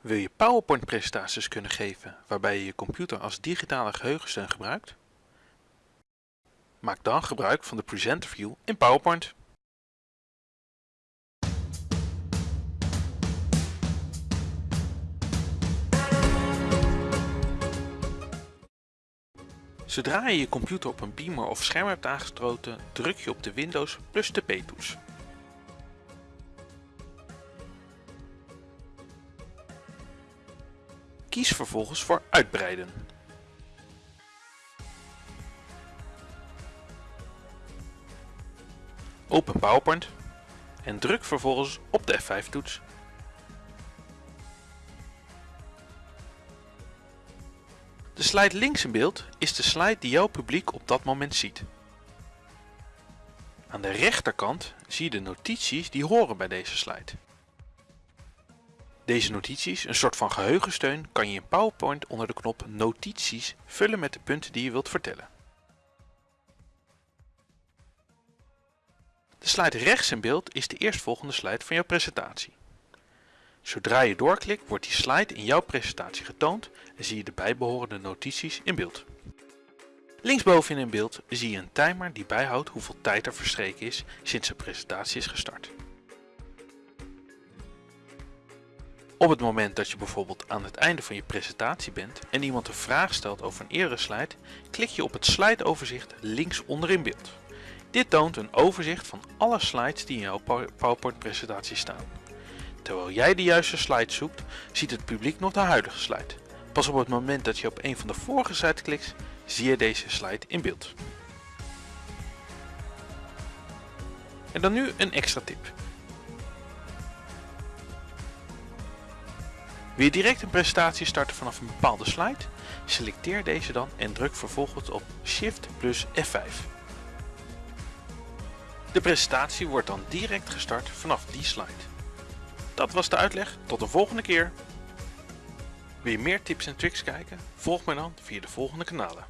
Wil je PowerPoint presentaties kunnen geven waarbij je je computer als digitale geheugensteun gebruikt? Maak dan gebruik van de Presenter View in PowerPoint. Zodra je je computer op een beamer of scherm hebt aangesloten, druk je op de Windows plus de P-toets. Kies vervolgens voor Uitbreiden. Open PowerPoint en druk vervolgens op de F5-toets. De slide links in beeld is de slide die jouw publiek op dat moment ziet. Aan de rechterkant zie je de notities die horen bij deze slide. Deze notities, een soort van geheugensteun, kan je in PowerPoint onder de knop Notities vullen met de punten die je wilt vertellen. De slide rechts in beeld is de eerstvolgende slide van jouw presentatie. Zodra je doorklikt wordt die slide in jouw presentatie getoond en zie je de bijbehorende notities in beeld. Linksboven in beeld zie je een timer die bijhoudt hoeveel tijd er verstreken is sinds de presentatie is gestart. Op het moment dat je bijvoorbeeld aan het einde van je presentatie bent en iemand een vraag stelt over een eerdere slide, klik je op het slideoverzicht links onder in beeld. Dit toont een overzicht van alle slides die in jouw PowerPoint presentatie staan. Terwijl jij de juiste slide zoekt, ziet het publiek nog de huidige slide. Pas op het moment dat je op een van de vorige slides klikt, zie je deze slide in beeld. En dan nu een extra tip. Wil je direct een presentatie starten vanaf een bepaalde slide? Selecteer deze dan en druk vervolgens op Shift plus F5. De presentatie wordt dan direct gestart vanaf die slide. Dat was de uitleg, tot de volgende keer! Wil je meer tips en tricks kijken? Volg mij dan via de volgende kanalen.